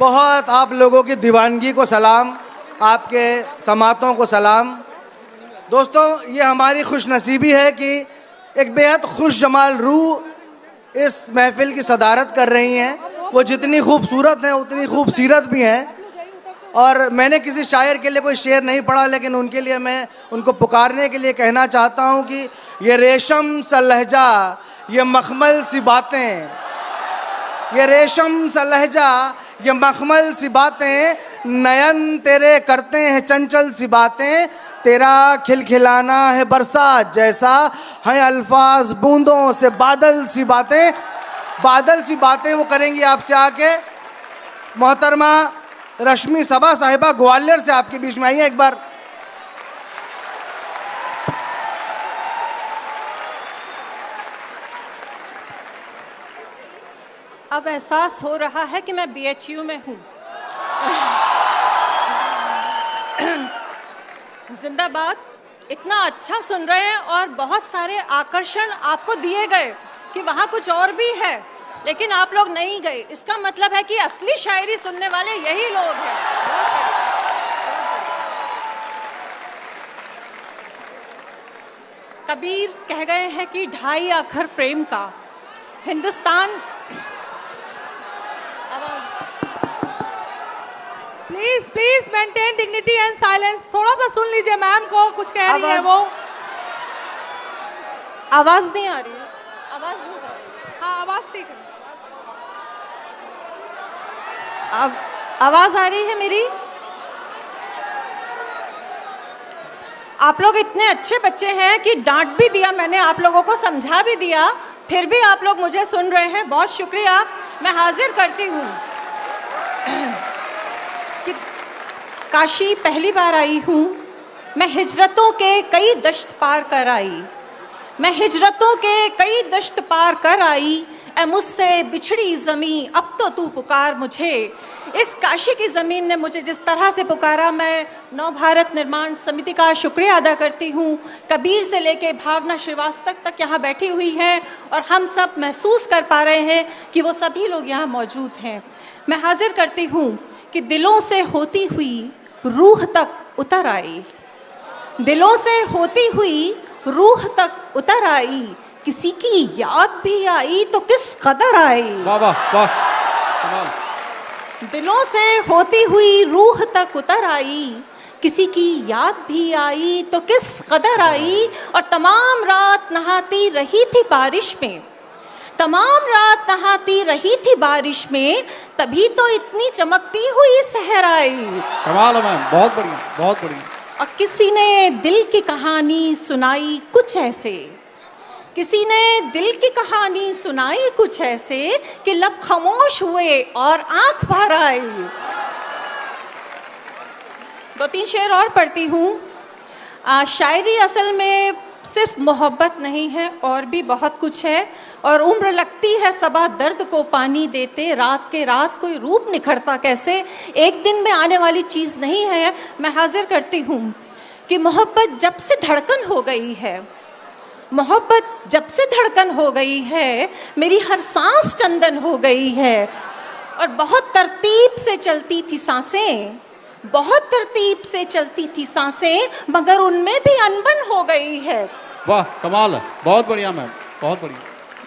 बहुत आप लोगों की दीवानगी को सलाम, आपके समातों को सलाम। दोस्तों, ये हमारी खुश नसीबी है कि एक बेहद खुश जमाल रूह इस महफिल की सदारत कर रही हैं। वो जितनी खूबसूरत हैं, उतनी खूबसीरत भी हैं। और मैंने किसी शायर के लिए कोई शेर नहीं पढ़ा, लेकिन उनके लिए मैं उनको पुकारने के लिए कहना चाहता हूँ कि ये रेशम सा लहजा, ये मखमल सी बातें, ये रेशम सा लहजा ये मखमल सी बातें, नयन तेरे करते हैं, चंचल सी बातें। तेरा खिलखिलाना है बरसात जैसा, है अल्फाज बूंदों से बादल सी बातें। बादल सी बातें वो करेंगी आपसे आके मोहतरमा, रश्मि सबा साहिबा ग्वालियर से आपके बीच में आई है एक बार। अब एहसास हो रहा है कि मैं बीएचयू में हूँ। जिंदाबाद। इतना अच्छा सुन रहे हैं और बहुत सारे आकर्षण आपको दिए गए कि वहाँ कुछ और भी है, लेकिन आप लोग नहीं गए। इसका मतलब है कि असली शायरी सुनने वाले यही लोग हैं। कबीर कह गए हैं कि ढाई अखर प्रेम का। Hindustan please please maintain dignity and silence थोड़ा सा सुन लीजिए मैम को कुछ कह रही है वो। आवाज़ नहीं आ रही आवाज़ नहीं आ रही। हाँ आवाज़ ठीक है। अब आवाज़ आ रही है मेरी? आप लोग इतने अच्छे बच्चे हैं कि डांट भी दिया मैंने आप लोगों को समझा भी दिया। फिर भी आप लोग मुझे सुन रहे हैं। बहुत शुक्रिया। मैं हाजिर करती हूँ कि काशी पहली बार आई हूँ। मैं हिजरतों के कई दश्त पार कर आई। मैं हिजरतों के कई दश्त पार कर आई। ए मुझसे बिछड़ी ज़मी अब तो तू पुकार मुझे। इस काशी की ज़मीन ने मुझे जिस तरह से पुकारा, मैं नव भारत निर्माण समिति का शुक्रिया अदा करती हूँ। कबीर से लेके भावना श्रीवास्तव तक यहाँ बैठी हुई हैं और हम सब महसूस कर पा रहे हैं कि वो सभी लोग यहाँ मौजूद हैं। मैं हाजिर करती हूँ कि दिलों से होती हुई रूह तक उतर आई। दिलों से होती हुई रूह तक उतर आई। किसी की याद भी आई तो किस कदर आई? वाह वाह वाह। दिलों से होती हुई रूह तक उतर आई। किसी की याद भी आई तो किस कदर आई? और तमाम रात नहाती रही थी बारिश में। तमाम रात नहाती रही थी बारिश में तभी तो इतनी चमकती हुई सहर आई। कमाल है मैम बहुत बढ़िया बहुत बढ़िया। और किसी ने दिल की कहानी सुनाई कुछ ऐसे? किसी ने दिल की कहानी सुनाई कुछ ऐसे कि लब खामोश हुए और आँख भर आई? दो तीन शेर और पढ़ती हूँ। शायरी असल में सिर्फ़ मोहब्बत नहीं है और भी बहुत कुछ है। और उम्र लगती है, सबा दर्द को पानी देते, रात के रात कोई रूप निखरता कैसे? एक दिन में आने वाली चीज़ नहीं है। मैं हाजिर करती हूँ कि मोहब्बत जब से धड़कन हो गई है, मोहब्बत जब से धड़कन हो गई है, मेरी हर सांस चंदन हो गई है और बहुत तरतीब से चलती थी साँसें। बहुत तरतीब से चलती थी साँसें मगर उनमें भी अनबन हो गई है। वाह कमाल बहुत बढ़िया मैम। बहुत बढ़िया।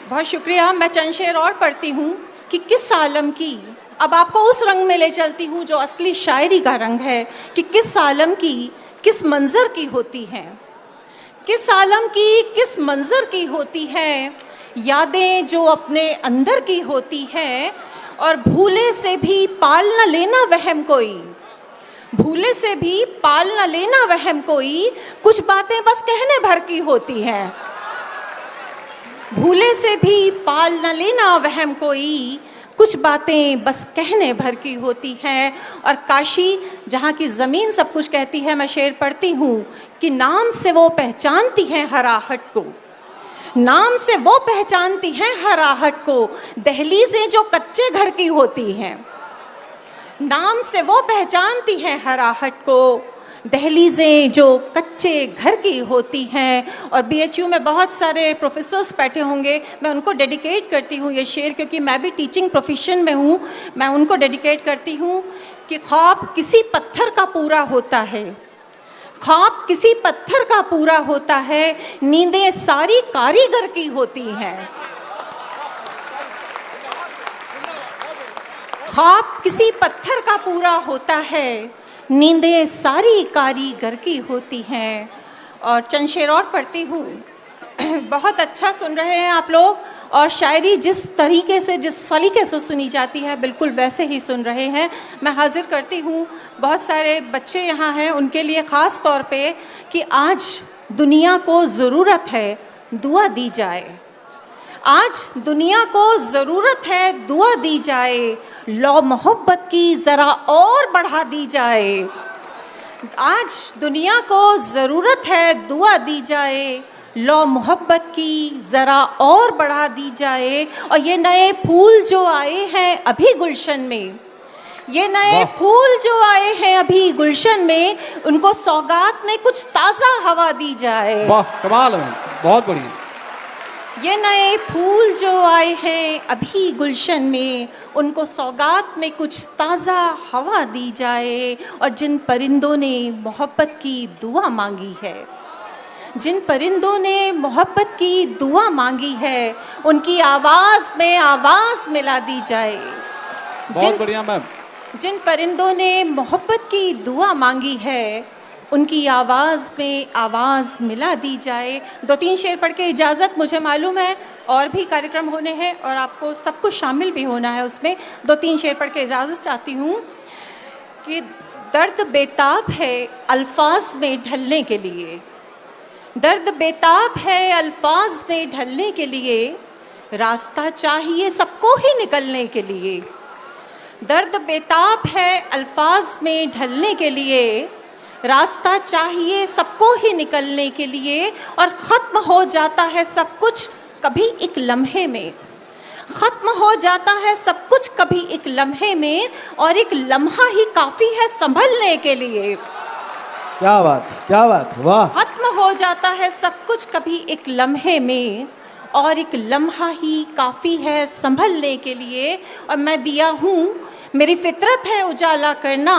बहुत शुक्रिया। मैं चंद शेर और पढ़ती हूँ कि किस आलम की अब आपको उस रंग में ले चलती हूँ जो असली शायरी का रंग है कि किस आलम की किस मंजर की होती है। किस आलम की किस मंजर की होती है यादें जो अपने अंदर की होती हैं और भूले से भी पाल न लेना वहम कोई। भूले से भी पाल न लेना वहम कोई, कुछ बातें बस कहने भर की होती हैं। भूले से भी पाल न लेना वहम कोई, कुछ बातें बस कहने भर की होती हैं। और काशी, जहाँ की ज़मीन सब कुछ कहती है, मैं शेर पढ़ती हूँ कि नाम से वो पहचानती हैं हराहट को। नाम से वो पहचानती हैं हराहट को, दहलीजें जो कच्चे घर की होती हैं। नाम से वो पहचानती हैं हराहट को। दहलीजें जो कच्चे घर की होती हैं और बीएचयू में बहुत सारे प्रोफेसर्स बैठे होंगे, मैं उनको डेडिकेट करती हूँ ये शेर क्योंकि मैं भी टीचिंग प्रोफेशन में हूँ, मैं उनको डेडिकेट करती हूँ कि ख्वाब किसी पत्थर का पूरा होता है। ख्वाब किसी पत्थर का पूरा होता है, नींदें सारी कारीगर की होती हैं। ख्वाब किसी पत्थर का पूरा होता है। नींदें सारी कारीगर की होती हैं। और चंद और पढ़ती हूँ। बहुत अच्छा सुन रहे हैं आप लोग। और शायरी जिस तरीके से, जिस सलीके से सुनी जाती है, बिल्कुल वैसे ही सुन रहे हैं। मैं हाजिर करती हूँ। बहुत सारे बच्चे यहाँ हैं उनके लिए ख़ास तौर पे कि आज दुनिया को ज़रूरत है, दुआ दी जाए। आज दुनिया को ज़रूरत है दुआ दी जाए लो मोहब्बत की ज़रा और बढ़ा दी जाए। आज दुनिया को ज़रूरत है दुआ दी जाए लो मोहब्बत की ज़रा और बढ़ा दी जाए। और ये नए फूल जो आए हैं अभी गुलशन में ये नए फूल जो आए हैं अभी गुलशन में उनको सौगात में कुछ ताज़ा हवा दी जाए। वाह कमाल है। बहुत बढ़िया। ये नए फूल जो आए हैं अभी गुलशन में उनको सौगात में कुछ ताज़ा हवा दी जाए और जिन परिंदों ने मोहब्बत की दुआ मांगी है जिन परिंदों ने मोहब्बत की दुआ मांगी है उनकी आवाज़ में आवाज़ मिला दी जाए। बहुत बढ़िया मैम। जिन परिंदों ने मोहब्बत की दुआ मांगी है उनकी आवाज़ में आवाज़ मिला दी जाए। दो तीन शेर पढ़ के इजाज़त मुझे मालूम है, और भी कार्यक्रम होने हैं, और आपको सब कुछ शामिल भी होना है उसमें। दो तीन शेर पढ़ के इजाज़त चाहती हूँ कि दर्द बेताब है अल्फाज में ढलने के लिए। दर्द बेताब है अल्फाज में ढलने के लिए। रास्ता चाहिए सबको ही निकलने के लिए। दर्द बेताब है अल्फाज में ढलने के लिए। रास्ता चाहिए सबको ही निकलने के लिए और ख़त्म हो जाता है सब कुछ कभी एक लम्हे में। ख़त्म हो जाता है सब कुछ कभी एक लम्हे में और एक लम्हा ही काफ़ी है संभलने के लिए। क्या बात क्या बात वाह। खत्म हो जाता है सब कुछ कभी एक लम्हे में और एक लम्हा ही काफ़ी है संभलने के लिए। और मैं दिया हूँ मेरी फितरत है उजाला करना।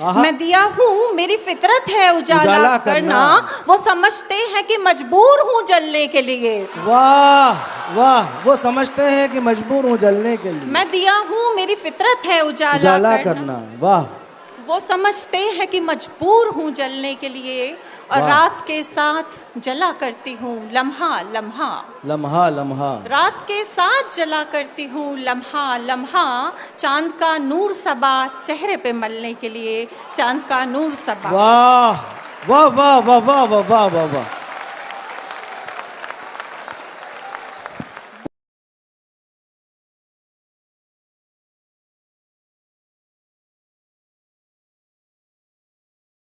मैं दिया हूँ मेरी फितरत है उजाला, उजाला करना, करना। वो समझते हैं कि मजबूर हूँ जलने के लिए। वाह वाह वो समझते हैं कि मजबूर हूँ जलने के लिए। मैं दिया हूँ मेरी फितरत है उजाला, उजाला करना, करना। वाह। वो समझते हैं कि मजबूर हूँ जलने के लिए और रात के साथ जला करती हूँ लम्हा लम्हा। लम्हा लम्हा। रात के साथ जला करती हूँ लम्हा लम्हा। चाँद का नूर सबा चेहरे पे मलने के लिए चाँद का नूर सबा। वाह वाह वाह वाह वाह वाह वाह वाह।